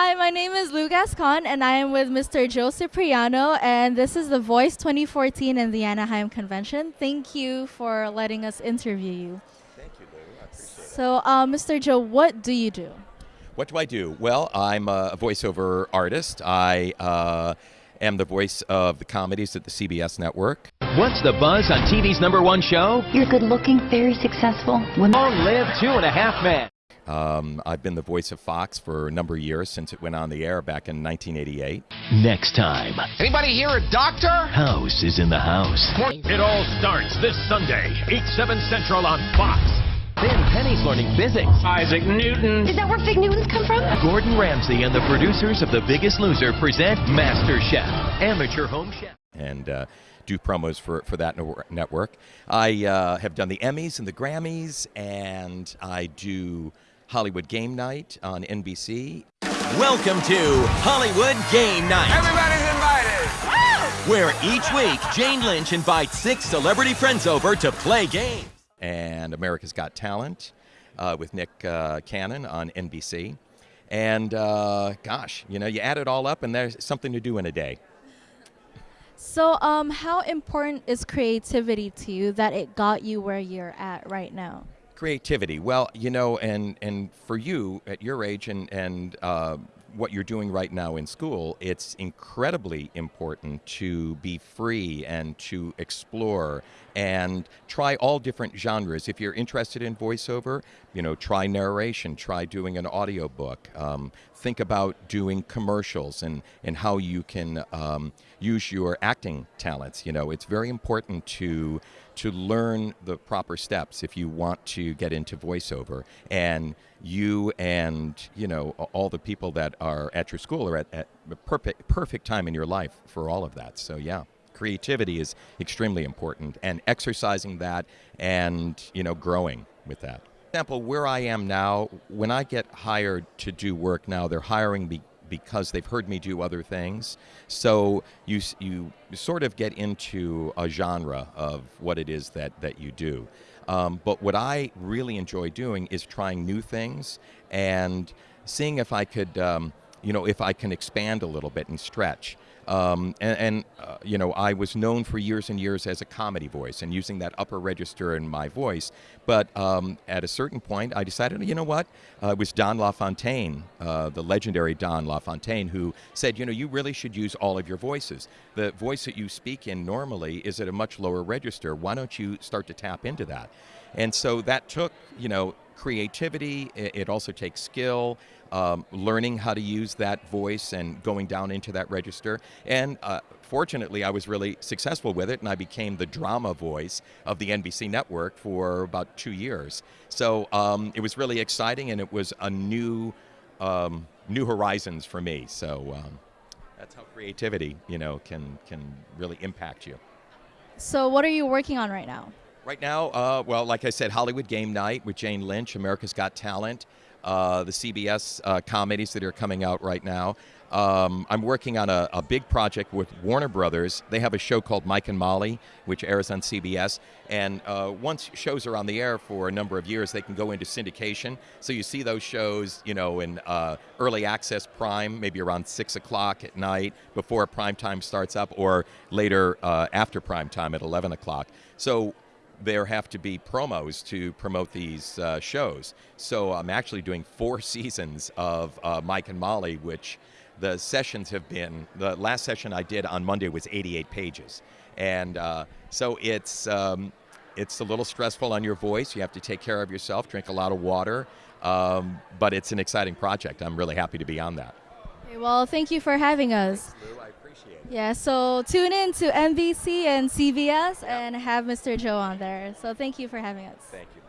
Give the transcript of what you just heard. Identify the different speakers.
Speaker 1: Hi, my name is Lou Gascon, and I am with Mr. Joe Cipriano, and this is the Voice 2014 in the Anaheim Convention. Thank you for letting us interview you.
Speaker 2: Thank you, Lou. I appreciate it.
Speaker 1: So, uh, Mr. Joe, what do you do?
Speaker 2: What do I do? Well, I'm a voiceover artist. I uh, am the voice of the comedies at the CBS network.
Speaker 3: What's the buzz on TV's number one show?
Speaker 4: You're good looking, very successful. Women.
Speaker 3: Long live Two and a Half Men.
Speaker 2: Um, I've been the voice of Fox for a number of years since it went on the air back in 1988.
Speaker 3: Next time,
Speaker 5: Anybody here a doctor?
Speaker 3: House is in the house.
Speaker 6: It all starts this Sunday, 8, 7 Central on Fox.
Speaker 3: Then Penny's learning physics.
Speaker 6: Isaac Newton.
Speaker 4: Is that where fig Newtons come from?
Speaker 3: Gordon Ramsay and the producers of The Biggest Loser present Master Chef, Amateur Home Chef.
Speaker 2: and uh, do promos for, for that network. I uh, have done the Emmys and the Grammys, and I do Hollywood Game Night on NBC.
Speaker 7: Welcome to Hollywood Game Night,
Speaker 5: Everybody's invited.
Speaker 7: where each week Jane Lynch invites six celebrity friends over to play games.
Speaker 2: and America's Got Talent uh, with Nick uh, Cannon on NBC. And uh, gosh, you know, you add it all up, and there's something to do in a day.
Speaker 1: So, um, how important is creativity to you that it got you where you're at right now?
Speaker 2: Creativity. Well, you know, and and for you at your age and and uh, what you're doing right now in school, it's incredibly important to be free and to explore and try all different genres. If you're interested in voiceover, you know, try narration, try doing an audiobook. Um, think about doing commercials and and how you can um, use your acting talents. You know, it's very important to to learn the proper steps if you want to get into voiceover. And you and you know all the people that are at your school are at, at perfect perfect time in your life for all of that. So yeah. Creativity is extremely important, and exercising that, and you know, growing with that. Example, where I am now, when I get hired to do work now, they're hiring me because they've heard me do other things. So you you sort of get into a genre of what it is that that you do. Um, but what I really enjoy doing is trying new things and seeing if I could, um, you know, if I can expand a little bit and stretch. Um, and, and uh, you know, I was known for years and years as a comedy voice and using that upper register in my voice. But um, at a certain point, I decided, you know what? Uh, it was Don LaFontaine, uh, the legendary Don LaFontaine, who said, you know, you really should use all of your voices. The voice that you speak in normally is at a much lower register. Why don't you start to tap into that? And so that took, you know, creativity. It, it also takes skill, um, learning how to use that voice and going down into that register. And uh, fortunately, I was really successful with it, and I became the drama voice of the NBC network for about two years. So um, it was really exciting, and it was a new, um, new horizons for me. So. Um, that's how creativity, you know, can can really impact you.
Speaker 1: So, what are you working on right now?
Speaker 2: Right now, uh, well, like I said, Hollywood Game Night with Jane Lynch, America's Got Talent, uh, the CBS uh, comedies that are coming out right now. Um, I'm working on a, a big project with Warner Brothers. They have a show called Mike and Molly, which airs on CBS. And uh, once shows are on the air for a number of years, they can go into syndication. So you see those shows, you know, in uh, early access prime, maybe around six o'clock at night before prime time starts up, or later uh, after prime time at 11 o'clock. So there have to be promos to promote these uh, shows. So I'm actually doing four seasons of uh, Mike and Molly, which the sessions have been. The last session I did on Monday was 88 pages, and uh, so it's um, it's a little stressful on your voice. You have to take care of yourself, drink a lot of water, um, but it's an exciting project. I'm really happy to be on that.
Speaker 1: Okay, well, thank you for having us.
Speaker 2: Lou, I appreciate it.
Speaker 1: Yeah, so tune in to NBC and CBS and have Mr. Joe on there. So, thank you for having us.
Speaker 2: Thank you.